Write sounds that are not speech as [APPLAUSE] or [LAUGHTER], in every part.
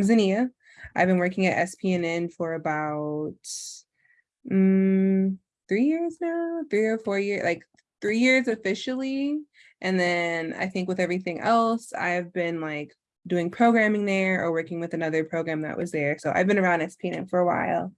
I'm Zania. I've been working at SPNN for about mm, three years now, three or four years, like three years officially. And then I think with everything else, I've been like doing programming there or working with another program that was there. So I've been around SPNN for a while.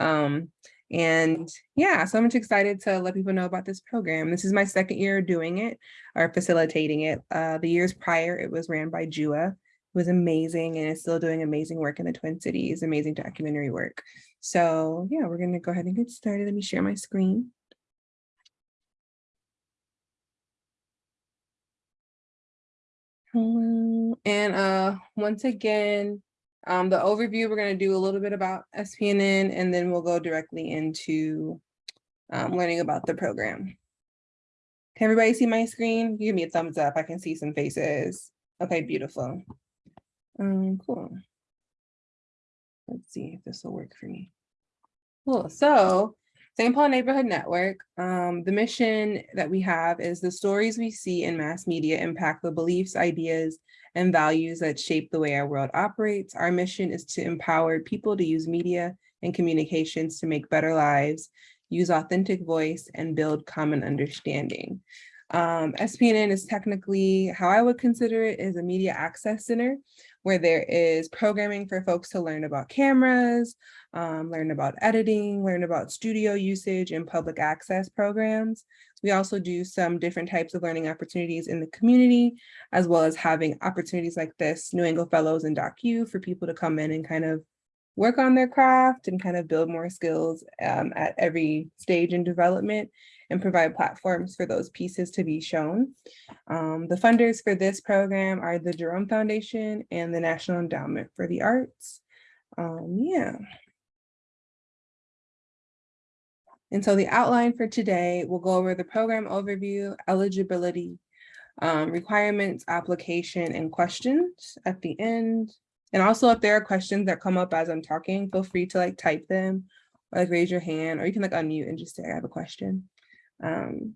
Um, and yeah, so I'm just excited to let people know about this program. This is my second year doing it or facilitating it. Uh, the years prior, it was ran by JUA. Was amazing and is still doing amazing work in the Twin Cities, amazing documentary work. So yeah, we're gonna go ahead and get started. Let me share my screen. Hello, and uh, once again, um, the overview, we're to do a little bit about SPNN and then we'll go directly into um, learning about the program. Can everybody see my screen? Give me a thumbs up. I can see some faces. Okay, beautiful. Um, cool. Let's see if this will work for me. Cool. So St. Paul Neighborhood Network, um, the mission that we have is the stories we see in mass media impact the beliefs, ideas, and values that shape the way our world operates. Our mission is to empower people to use media and communications to make better lives, use authentic voice, and build common understanding. Um, SPNN is technically, how I would consider it, is a media access center where there is programming for folks to learn about cameras, um, learn about editing, learn about studio usage and public access programs. We also do some different types of learning opportunities in the community, as well as having opportunities like this, New Angle Fellows and DocU for people to come in and kind of work on their craft and kind of build more skills um, at every stage in development and provide platforms for those pieces to be shown. Um, the funders for this program are the Jerome Foundation and the National Endowment for the Arts. Um, yeah. And so the outline for today, we'll go over the program overview, eligibility, um, requirements, application, and questions at the end. And also if there are questions that come up as I'm talking, feel free to like type them or like raise your hand, or you can like unmute and just say, I have a question. Um,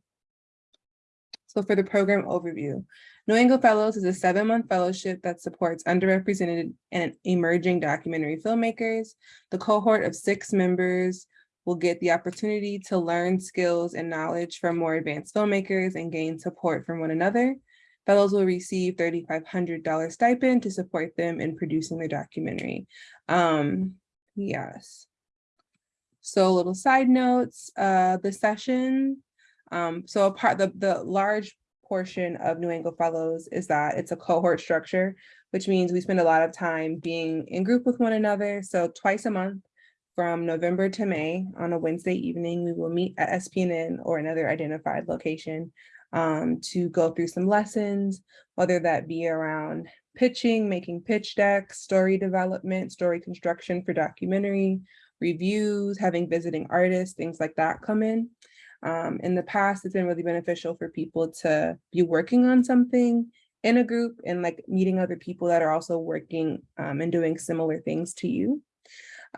so for the program overview, New Angle Fellows is a seven month fellowship that supports underrepresented and emerging documentary filmmakers. The cohort of six members will get the opportunity to learn skills and knowledge from more advanced filmmakers and gain support from one another. Fellows will receive $3,500 stipend to support them in producing their documentary. Um, yes. So little side notes, uh, the session um, so a part the, the large portion of New Angle Fellows is that it's a cohort structure, which means we spend a lot of time being in group with one another. So twice a month from November to May on a Wednesday evening, we will meet at SPNN or another identified location um, to go through some lessons, whether that be around pitching, making pitch decks, story development, story construction for documentary, reviews, having visiting artists, things like that come in. Um, in the past, it's been really beneficial for people to be working on something in a group and like meeting other people that are also working um, and doing similar things to you.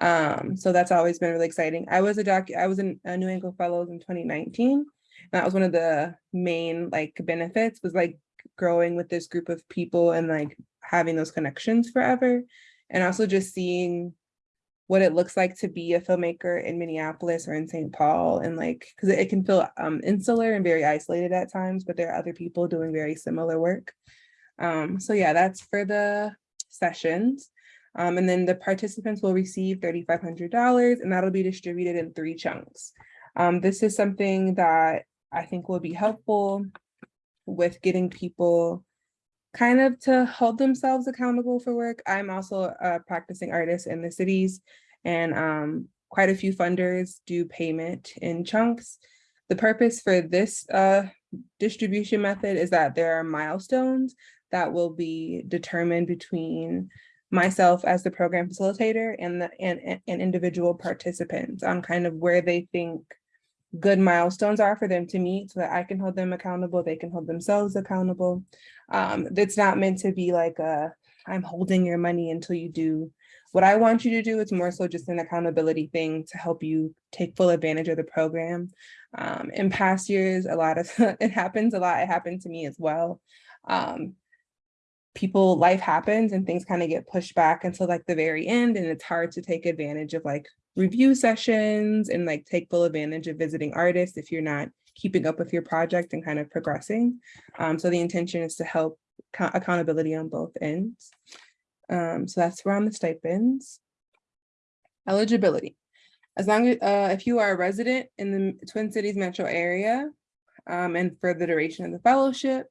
Um, so that's always been really exciting. I was a doc, I was in a New Angle Fellows in 2019. and That was one of the main like benefits was like growing with this group of people and like having those connections forever. And also just seeing what it looks like to be a filmmaker in Minneapolis or in St. Paul and like, because it can feel um, insular and very isolated at times, but there are other people doing very similar work. Um, so yeah, that's for the sessions. Um, and then the participants will receive $3,500 and that'll be distributed in three chunks. Um, this is something that I think will be helpful with getting people kind of to hold themselves accountable for work. I'm also a practicing artist in the cities and um, quite a few funders do payment in chunks. The purpose for this uh, distribution method is that there are milestones that will be determined between myself as the program facilitator and the and, and individual participants on kind of where they think good milestones are for them to meet so that I can hold them accountable, they can hold themselves accountable. Um, it's not meant to be like a, I'm holding your money until you do what I want you to do. It's more so just an accountability thing to help you take full advantage of the program. Um, in past years, a lot of, [LAUGHS] it happens a lot, it happened to me as well. Um, people, life happens and things kind of get pushed back until like the very end and it's hard to take advantage of like review sessions and like take full advantage of visiting artists if you're not keeping up with your project and kind of progressing. Um, so the intention is to help accountability on both ends. Um, so that's around the stipends. Eligibility. As long as uh, if you are a resident in the Twin Cities metro area um, and for the duration of the fellowship,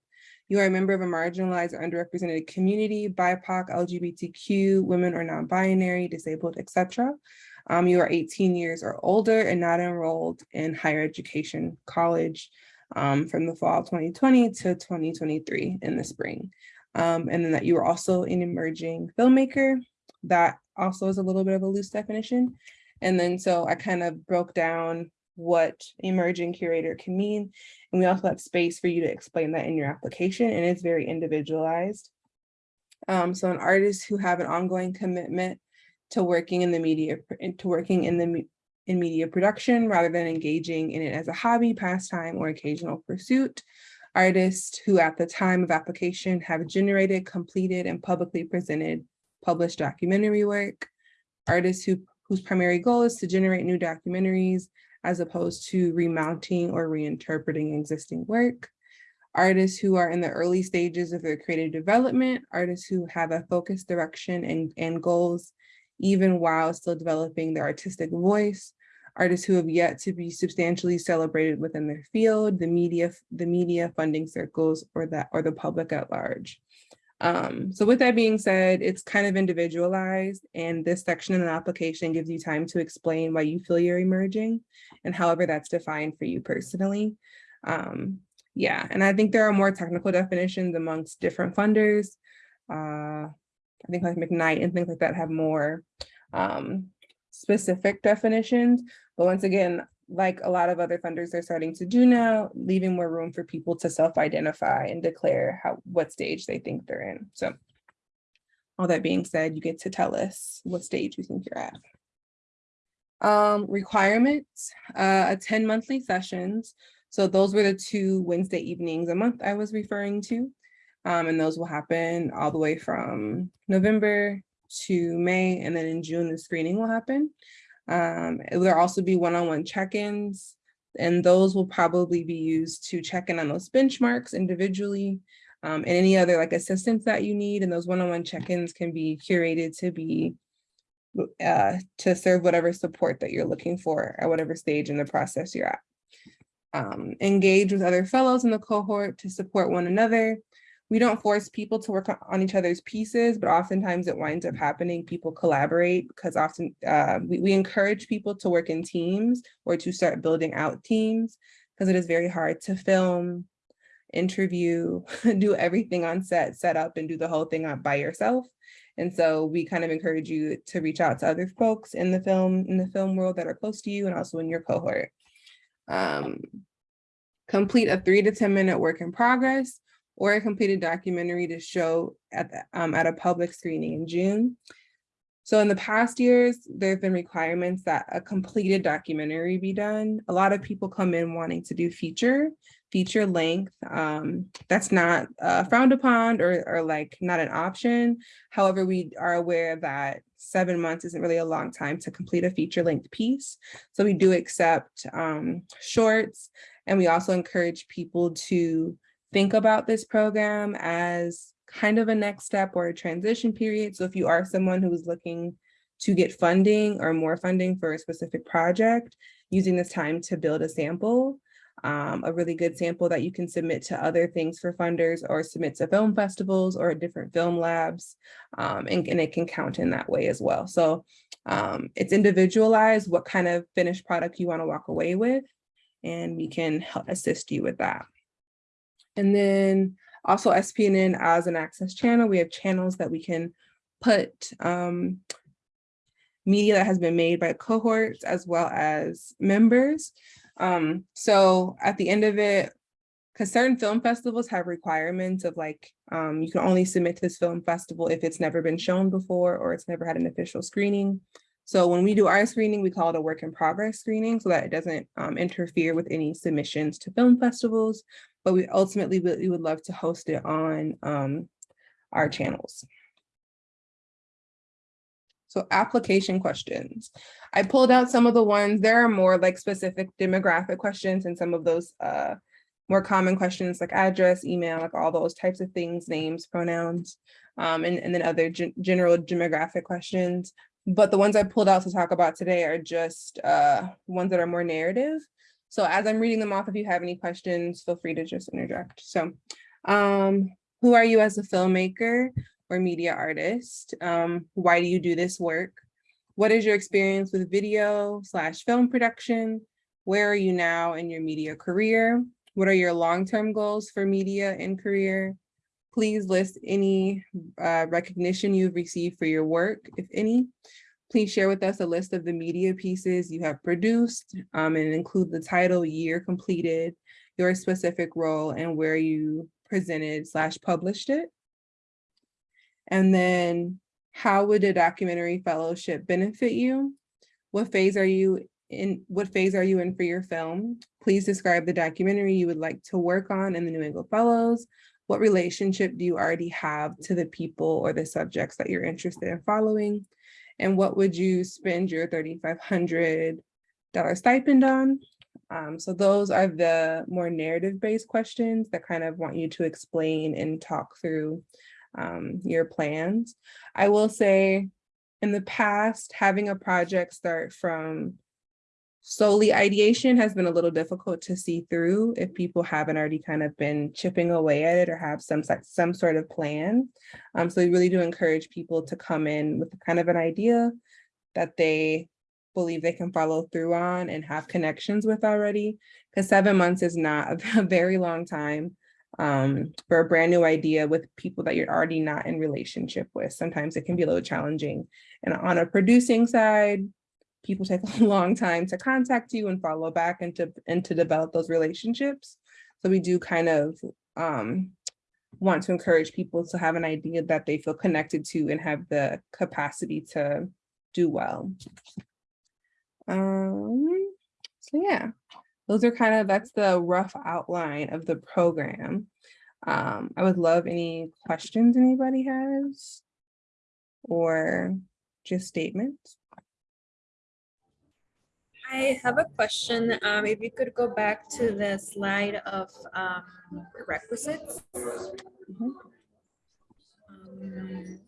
you are a member of a marginalized or underrepresented community, BIPOC, LGBTQ, women or non-binary, disabled, etc. Um, you are 18 years or older and not enrolled in higher education college um, from the fall of 2020 to 2023 in the spring. Um, and then that you are also an emerging filmmaker. That also is a little bit of a loose definition. And then so I kind of broke down what emerging curator can mean. And we also have space for you to explain that in your application and it's very individualized. Um, so an artist who have an ongoing commitment to working in the media, to working in the in media production rather than engaging in it as a hobby, pastime, or occasional pursuit. Artists who at the time of application have generated, completed, and publicly presented published documentary work. Artists who, whose primary goal is to generate new documentaries as opposed to remounting or reinterpreting existing work. Artists who are in the early stages of their creative development, artists who have a focused direction and, and goals even while still developing their artistic voice, artists who have yet to be substantially celebrated within their field, the media, the media funding circles, or that or the public at large. Um, so with that being said, it's kind of individualized and this section in the application gives you time to explain why you feel you're emerging and however that's defined for you personally. Um, yeah, and I think there are more technical definitions amongst different funders. Uh, I think like McKnight and things like that have more um, specific definitions. But once again, like a lot of other funders are starting to do now, leaving more room for people to self-identify and declare how what stage they think they're in. So all that being said, you get to tell us what stage you think you're at. Um, requirements, uh, attend monthly sessions. So those were the two Wednesday evenings a month I was referring to. Um, and those will happen all the way from November to May, and then in June, the screening will happen. Um, there'll also be one-on-one check-ins, and those will probably be used to check in on those benchmarks individually um, and any other like assistance that you need. And those one-on-one check-ins can be curated to be uh, to serve whatever support that you're looking for at whatever stage in the process you're at. Um, engage with other fellows in the cohort to support one another we don't force people to work on each other's pieces, but oftentimes it winds up happening. People collaborate because often uh, we, we encourage people to work in teams or to start building out teams because it is very hard to film, interview, [LAUGHS] do everything on set, set up and do the whole thing by yourself. And so we kind of encourage you to reach out to other folks in the film, in the film world that are close to you and also in your cohort. Um, complete a three to 10 minute work in progress or a completed documentary to show at, the, um, at a public screening in June. So in the past years, there have been requirements that a completed documentary be done. A lot of people come in wanting to do feature, feature length. Um, that's not uh, frowned upon or, or like not an option. However, we are aware that seven months isn't really a long time to complete a feature length piece. So we do accept um, shorts and we also encourage people to think about this program as kind of a next step or a transition period. So if you are someone who is looking to get funding or more funding for a specific project, using this time to build a sample, um, a really good sample that you can submit to other things for funders or submit to film festivals or different film labs, um, and, and, it can count in that way as well. So um, it's individualized what kind of finished product you wanna walk away with, and we can help assist you with that. And then also SPNN as an access channel, we have channels that we can put um, media that has been made by cohorts as well as members. Um, so at the end of it, because certain film festivals have requirements of like, um, you can only submit to this film festival if it's never been shown before or it's never had an official screening. So when we do our screening, we call it a work in progress screening so that it doesn't um, interfere with any submissions to film festivals but we ultimately we would love to host it on um, our channels. So application questions. I pulled out some of the ones, there are more like specific demographic questions and some of those uh, more common questions like address, email, like all those types of things, names, pronouns, um, and, and then other gen general demographic questions. But the ones I pulled out to talk about today are just uh, ones that are more narrative. So as I'm reading them off, if you have any questions, feel free to just interject. So um, who are you as a filmmaker or media artist? Um, why do you do this work? What is your experience with video slash film production? Where are you now in your media career? What are your long-term goals for media and career? Please list any uh, recognition you've received for your work, if any. Please share with us a list of the media pieces you have produced um, and include the title, year completed, your specific role, and where you presented slash published it. And then how would a documentary fellowship benefit you? What phase are you in? What phase are you in for your film? Please describe the documentary you would like to work on in the New Angle Fellows. What relationship do you already have to the people or the subjects that you're interested in following? And what would you spend your $3,500 stipend on? Um, so those are the more narrative based questions that kind of want you to explain and talk through um, your plans. I will say in the past, having a project start from solely ideation has been a little difficult to see through if people haven't already kind of been chipping away at it or have some some sort of plan. Um, so we really do encourage people to come in with kind of an idea that they believe they can follow through on and have connections with already because seven months is not a, [LAUGHS] very long time um, for a brand new idea with people that you're already not in relationship with. Sometimes it can be a little challenging. And on a producing side, people take [LAUGHS] a long time to contact you and follow back and to, and to develop those relationships. So we do kind of um, want to encourage people to have an idea that they feel connected to and have the capacity to do well. Um, so yeah, those are kind of, that's the rough outline of the program. Um, I would love any questions anybody has or just statements. I have a question. Um, if you could go back to the slide of um, requisites. Mm -hmm. um,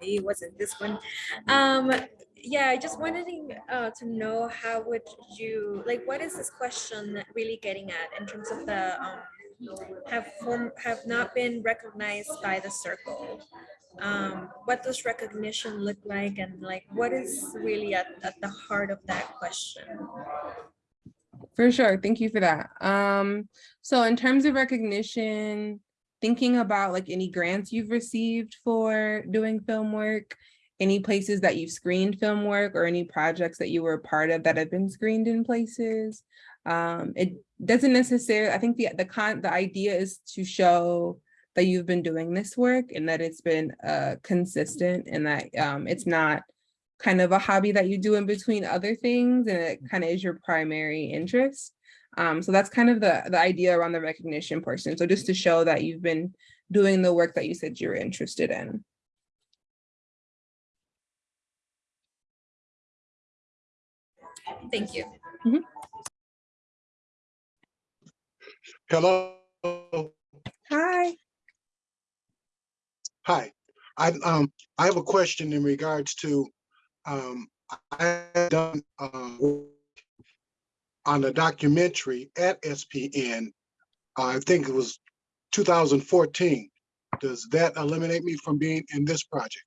it wasn't this one. Um, yeah, I just wanted uh, to know how would you, like, what is this question really getting at in terms of the um, have form, have not been recognized by the circle? Um, what does recognition look like and like what is really at, at the heart of that question? For sure thank you for that. Um, so in terms of recognition thinking about like any grants you've received for doing film work any places that you've screened film work or any projects that you were a part of that have been screened in places um, it doesn't necessarily i think the the con the idea is to show that you've been doing this work and that it's been uh, consistent and that um, it's not kind of a hobby that you do in between other things and it kind of is your primary interest. Um, so that's kind of the, the idea around the recognition portion. So just to show that you've been doing the work that you said you were interested in. Thank you. Mm -hmm. Hello. Hi. Hi, I um I have a question in regards to um I done uh, on a documentary at SPN. Uh, I think it was 2014. Does that eliminate me from being in this project?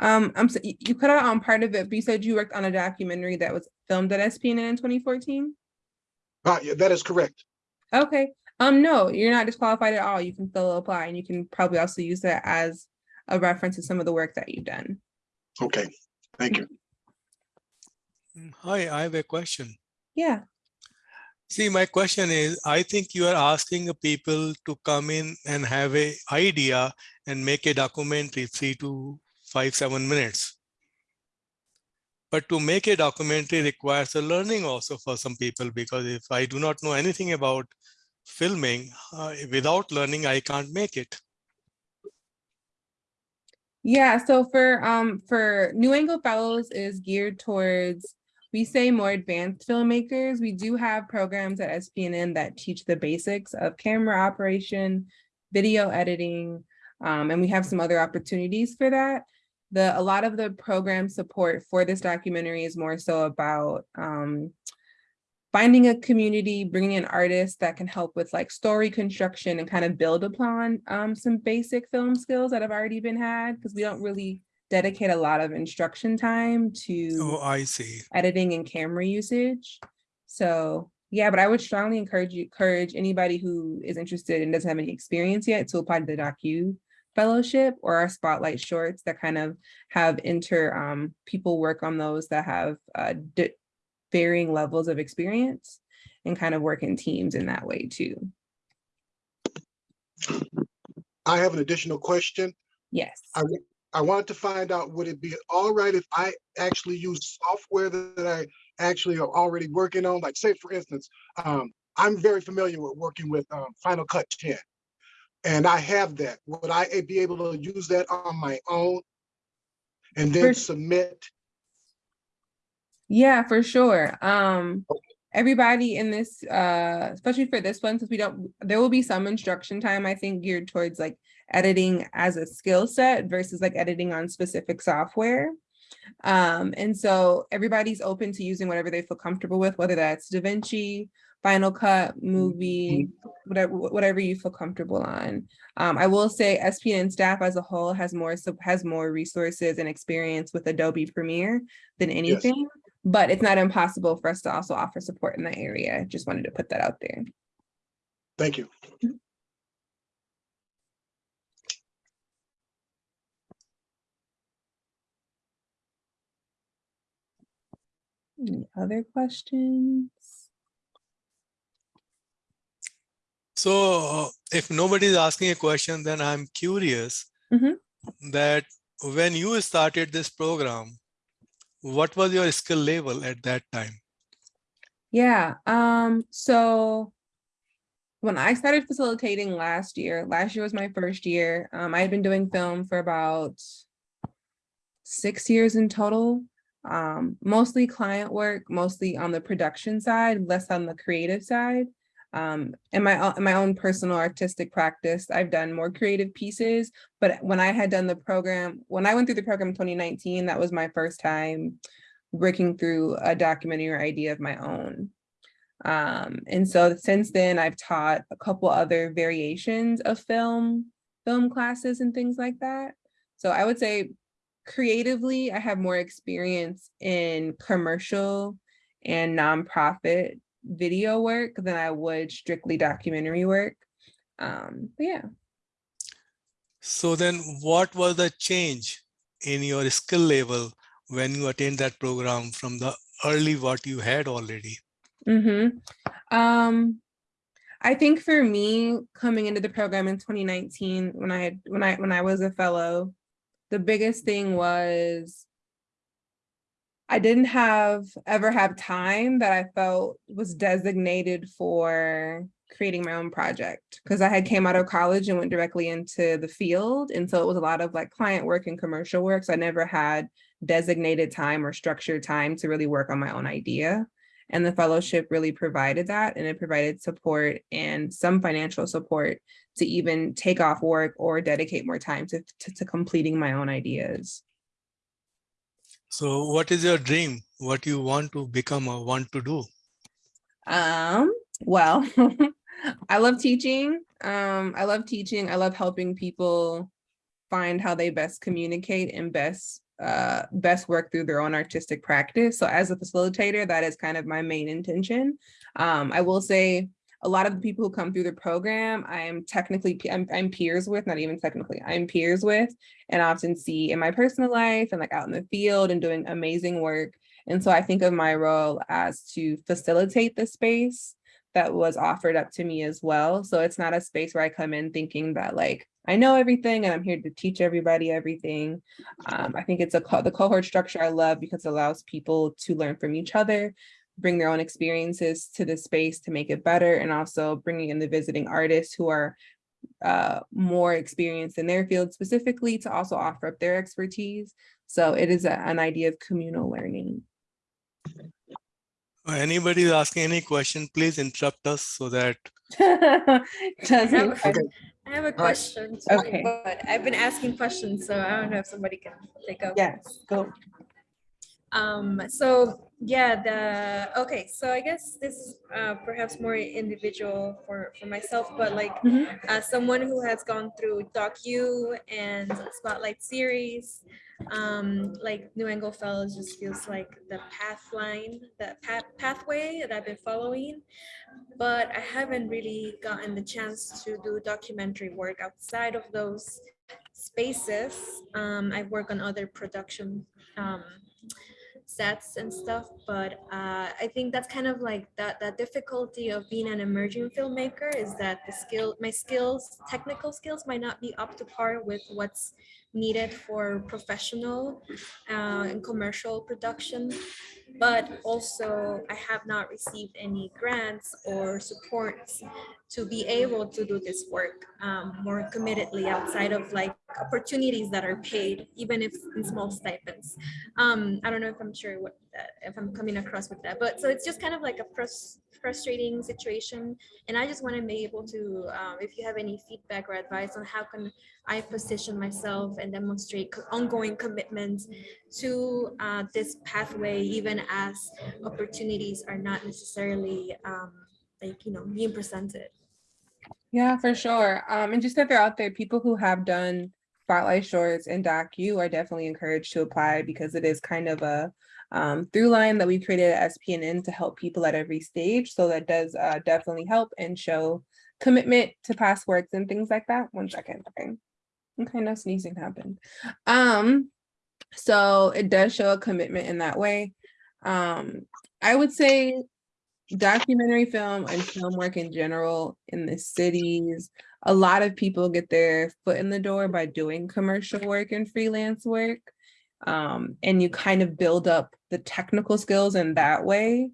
Um, I'm so you cut out on part of it, but you said you worked on a documentary that was filmed at SPN in 2014. Uh, yeah, that is correct. Okay. Um, no, you're not disqualified at all. You can still apply and you can probably also use that as a reference to some of the work that you've done. Okay, thank you. Mm, hi, I have a question. Yeah. See, my question is, I think you are asking people to come in and have a idea and make a documentary three to five, seven minutes. But to make a documentary requires a learning also for some people, because if I do not know anything about filming, uh, without learning, I can't make it. Yeah, so for um for New Angle Fellows is geared towards we say more advanced filmmakers. We do have programs at SPNN that teach the basics of camera operation, video editing, um, and we have some other opportunities for that. The a lot of the program support for this documentary is more so about um, finding a community, bringing in artists that can help with like story construction and kind of build upon um, some basic film skills that have already been had because we don't really dedicate a lot of instruction time to Oh, I see. editing and camera usage. So yeah, but I would strongly encourage you, encourage anybody who is interested and doesn't have any experience yet to apply to the docu fellowship or our spotlight shorts that kind of have inter um, people work on those that have uh, varying levels of experience and kind of work in teams in that way too. I have an additional question. Yes. I, I wanted to find out, would it be all right if I actually use software that I actually are already working on? Like say, for instance, um, I'm very familiar with working with um, Final Cut 10. And I have that. Would I be able to use that on my own? And then For- submit? Yeah, for sure. Um, everybody in this, uh, especially for this one, since we don't, there will be some instruction time, I think geared towards like editing as a skill set versus like editing on specific software. Um, and so everybody's open to using whatever they feel comfortable with, whether that's DaVinci, Final Cut, Movie, whatever, whatever you feel comfortable on. Um, I will say SPN staff as a whole has more, so has more resources and experience with Adobe Premiere than anything. But it's not impossible for us to also offer support in that area. Just wanted to put that out there. Thank you. Any other questions? So uh, if nobody is asking a question, then I'm curious Mhm. that when you started this program, what was your skill level at that time? Yeah, um, so when I started facilitating last year, last year was my first year. Um, I had been doing film for about six years in total. Um, mostly client work, mostly on the production side, less on the creative side. Um, in my in my own personal artistic practice, I've done more creative pieces. But when I had done the program, when I went through the program in 2019, that was my first time working through a documentary idea of my own. Um, and so since then, I've taught a couple other variations of film, film classes and things like that. So I would say creatively, I have more experience in commercial and nonprofit video work than I would strictly documentary work. Um, yeah. So then what was the change in your skill level when you attained that program from the early what you had already? Mm-hmm. Um, I think for me, coming into the program in 2019, when I had when I when I was a fellow, the biggest thing was I didn't have ever have time that I felt was designated for creating my own project because I had came out of college and went directly into the field. And so it was a lot of like client work and commercial work. So I never had designated time or structured time to really work on my own idea. And the fellowship really provided that and it provided support and some financial support to even take off work or dedicate more time to, to, to completing my own ideas. So what is your dream? What you want to become or want to do? Um, well, [LAUGHS] I love teaching. Um, I love teaching. I love helping people find how they best communicate and best uh best work through their own artistic practice. So as a facilitator, that is kind of my main intention. Um, I will say a lot of the people who come through the program, I am technically, I'm, I'm peers with, not even technically, I'm peers with, and often see in my personal life and like out in the field and doing amazing work. And so I think of my role as to facilitate the space that was offered up to me as well. So it's not a space where I come in thinking that like, I know everything and I'm here to teach everybody everything. Um, I think it's a co the cohort structure I love because it allows people to learn from each other, bring their own experiences to the space to make it better and also bringing in the visiting artists who are uh, more experienced in their field specifically to also offer up their expertise. So it is a- an idea of communal learning. Anybody is asking any question, please interrupt us so that [LAUGHS] Doesn't- Okay. I have a question, too, Okay. but I've been asking questions, so I don't know if somebody can take over. Yes, go. Um, so yeah, the, okay, so I guess this is uh, perhaps more individual for, for myself, but like Mhm. as someone who has gone through docu and spotlight series, um, like New Angle Fellows just feels like the path line, the path pathway that I've been following. But I haven't really gotten the chance to do documentary work outside of those spaces. Um, I work on other production um, sets and stuff, but uh, I think that's kind of like that, that difficulty of being an emerging filmmaker is that the skill, my skills, technical skills might not be up to par with what's needed for professional uh, and commercial production. But also I have not received any grants or supports to be able to do this work um, more committedly outside of like opportunities that are paid, even if in small stipends. Um, I don't know if I'm sure what that, if I'm coming across with that, but so it's just kind of like a frus- frustrating situation. And I just want to be able to, um, if you have any feedback or advice on how can I position myself and demonstrate ongoing commitment to uh, this pathway, even as opportunities are not necessarily um, like, you know, being presented. Yeah, for sure. Um, and just that they're out there, people who have done spotlight shorts and DocU are definitely encouraged to apply because it is kind of a um, through line that we created at SPNN to help people at every stage. So that does uh, definitely help and show commitment to past works and things like that. One second, okay. Okay, no sneezing happened. Um, so it does show a commitment in that way. Um, I would say documentary film and film work in general in the cities, a lot of people get their foot in the door by doing commercial work and freelance work. Um, and you kind of build up the technical skills in that way.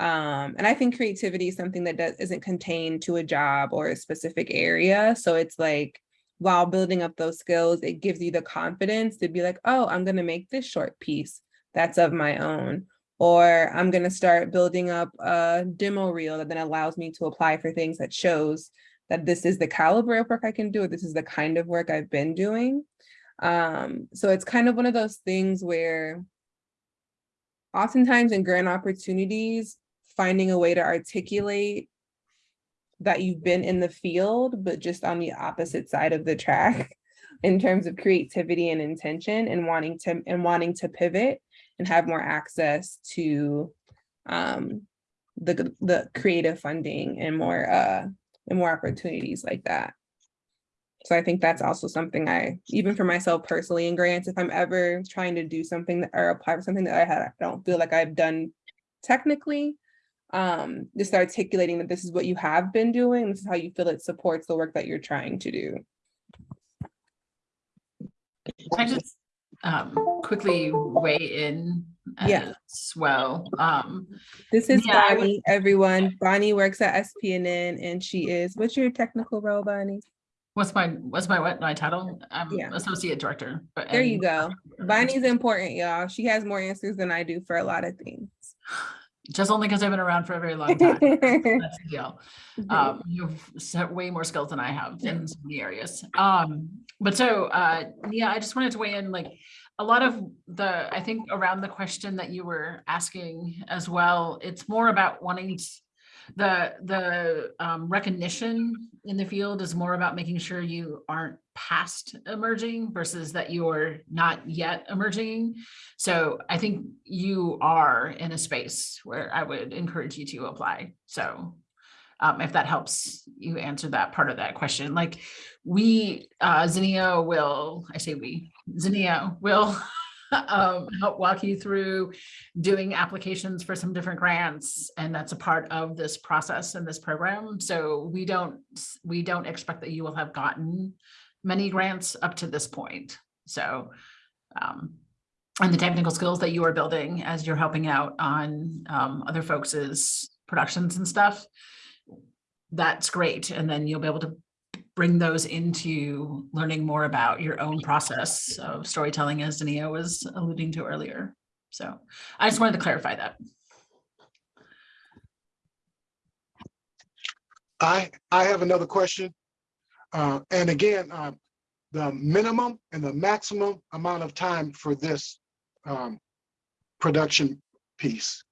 Um, and I think creativity is something that does, isn't contained to a job or a specific area. So it's like, while building up those skills, it gives you the confidence to be like, oh, I'm gonna make this short piece that's of my own or I'm gonna start building up a demo reel that then allows me to apply for things that shows that this is the caliber of work I can do, or this is the kind of work I've been doing. Um, so it's kind of one of those things where oftentimes in grant opportunities, finding a way to articulate that you've been in the field, but just on the opposite side of the track [LAUGHS] in terms of creativity and intention and wanting to and wanting to pivot and have more access to um, the the creative funding and more uh and more opportunities like that. So I think that's also something I, even for myself personally in grants, if I'm ever trying to do something that or apply for something that I had, I don't feel like I've done technically, um, just articulating that this is what you have been doing, this is how you feel it supports the work that you're trying to do. I just um, quickly weigh in Yeah. as well? Um, This is Yeah, Bonnie, everyone. Bonnie works at SPNN and she is, what's your technical role, Bonnie? what's my, what's my, what, my title? I'm Yeah. Associate Director. but There you go. Bonnie's important, y'all. She has more answers than I do for a lot of things. [LAUGHS] Just only because I've been around for a very long time. [LAUGHS] That's the deal. Mhm. Um, you've way more skills than I have in so many areas. Um, but so, uh, yeah, I just wanted to weigh in, like, a lot of the, I think around the question that you were asking as well, it's more about wanting the, the, um, recognition in the field is more about making sure you aren't past emerging versus that you're not yet emerging. So I think you are in a space where I would encourage you to apply. So um, if that helps you answer that part of that question, like we, uh, Zinnia will, I say we, Zinnia will [LAUGHS] [LAUGHS] um, help walk you through doing applications for some different grants. And that's a part of this process and this program. So we don't, we don't expect that you will have gotten many grants up to this point. So um, and the technical skills that you are building as you're helping out on um, other folks's productions and stuff, that's great. And then you'll be able to bring those into learning more about your own process of storytelling, as Dania was alluding to earlier. So I just wanted to clarify that. I, I have another question. Uh, and again, uh, the minimum and the maximum amount of time for this, um, production piece.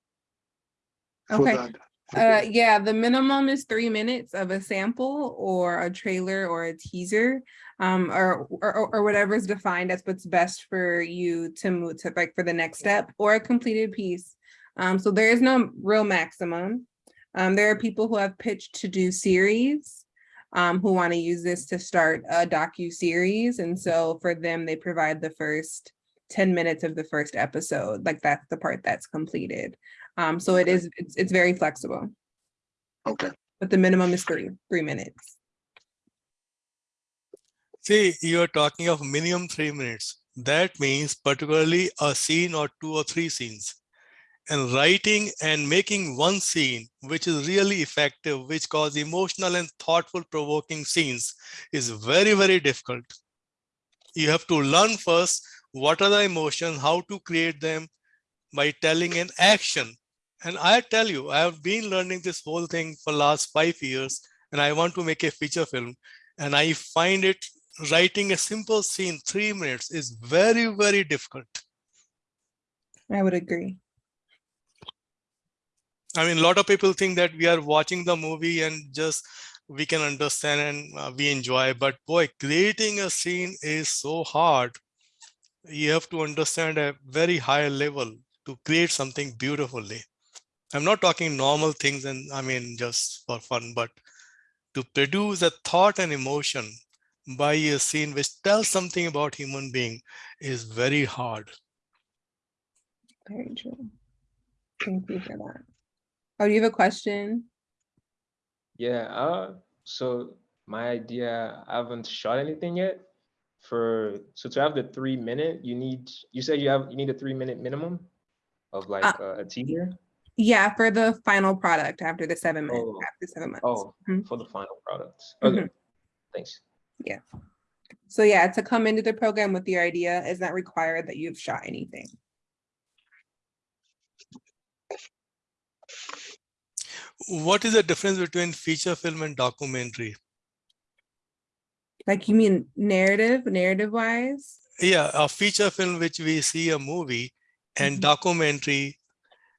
for Okay. the- for [LAUGHS] Uh, yeah, the minimum is three minutes of a sample or a trailer or a teaser. Um, or, or, or whatever is defined as what's best for you to move to like for the next step or a completed piece. Um, so there is no real maximum. Um, there are people who have pitched to do series. Um, who want to use this to start a docu-series. And so for them, they provide the first ten minutes of the first episode, like that's the part that's completed. Um, so it Okay. is, it's, it's very flexible, Okay, but the minimum is three, three minutes. See, you're talking of minimum three minutes. That means particularly a scene or two or three scenes. And writing and making one scene, which is really effective, which cause emotional and thoughtful provoking scenes is very, very difficult. You have to learn first what are the emotions, how to create them by telling an action. And I tell you, I have been learning this whole thing for last five years and I want to make a feature film. And I find it writing a simple scene, three minutes is very, very difficult. I would agree. I mean, a lot of people think that we are watching the movie and just we can understand and uh, we enjoy, but boy, creating a scene is so hard. You have to understand a very high level to create something beautifully. I'm not talking normal things and I mean, just for fun, but to produce a thought and emotion by a scene which tells something about human being is very hard. Very true. Thank you for that. Oh, do you have a question? Yeah, uh, so my idea, I haven't shot anything yet. For so to have the three minute, you need you said you have you need a three minute minimum of like Uh, uh, a teaser. Yeah, for the final product after the seven months, Oh. after seven months. Oh, Mhm. for the final products. Okay, thanks. Yeah. So yeah, to come into the program with the idea is not required that you've shot anything. What is the difference between feature film and documentary? Like you mean narrative, narrative wise? Yeah, a feature film which we see a movie and Mhm. documentary.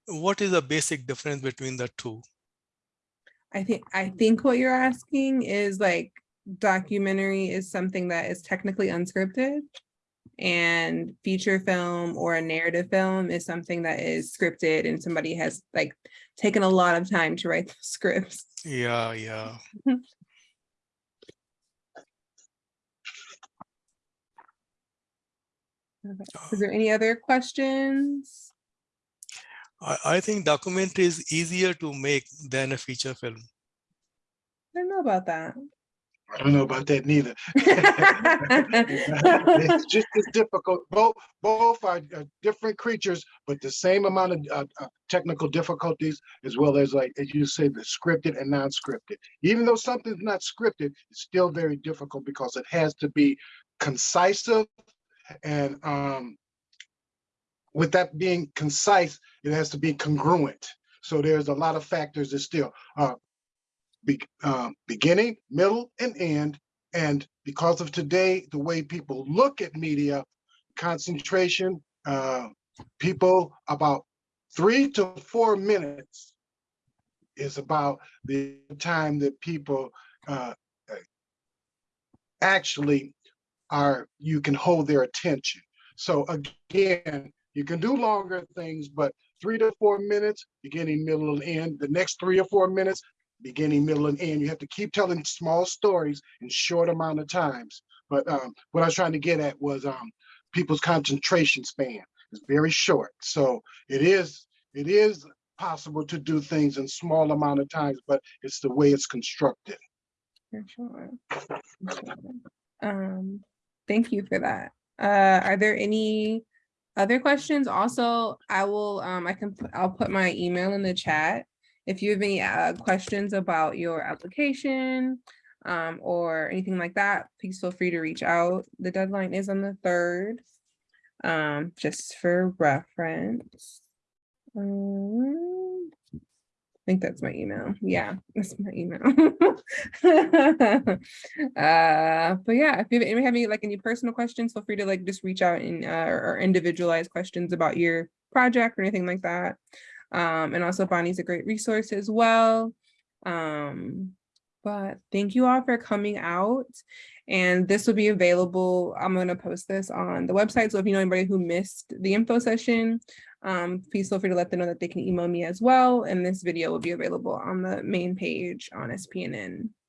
What is the basic difference between the two? I think, I think what you're asking is like documentary is something that is technically unscripted. And feature film or a narrative film is something that is scripted and somebody has like taken a lot of time to write [LAUGHS] the scripts. Yeah, yeah. [LAUGHS] Is there any other questions? I, I think documentary is easier to make than a feature film. I don't know about that. I don't know about that neither. [LAUGHS] [LAUGHS] It's just as difficult, both, both are uh, different creatures, but the same amount of uh, uh, technical difficulties as well as like, as you say, the scripted and non-scripted. Even though something's not scripted, it's still very difficult because it has to be concise and um with that being concise, it has to be congruent. So there's a lot of factors that still uh be, um, beginning, middle, and end. And because of today, the way people look at media, concentration, uh, people about three to four minutes is about the time that people uh, uh, actually are, you can hold their attention. So again, you can do longer things, but three to four minutes, beginning, middle, and end. The next three or four minutes, beginning, middle, and end. You have to keep telling small stories in short amount of times. But um, what I was trying to get at was um, people's concentration span is very short. So it is it is possible to do things in small amount of times, but it's the way it's constructed. For sure. Um, thank you for that. Uh, are there any other questions, also, I will, um, I can, put- I'll put my email in the chat. If you have any, uh, questions about your application, um, or anything like that, please feel free to reach out. The deadline is on the third. Um, just for reference. Um, I think that's my email. Yeah, [LAUGHS] that's my email. [LAUGHS] uh, but yeah, if you have, any like any personal questions, feel free to like just reach out and uh, or individualized questions about your project or anything like that. Um, and also Bonnie's a great resource as well. Um, but thank you all for coming out. And this will be available. I'm going to post this on the website. So if you know anybody who missed the info session, um, please feel free to let them know that they can email me as well. And this video will be available on the main page on SPNN.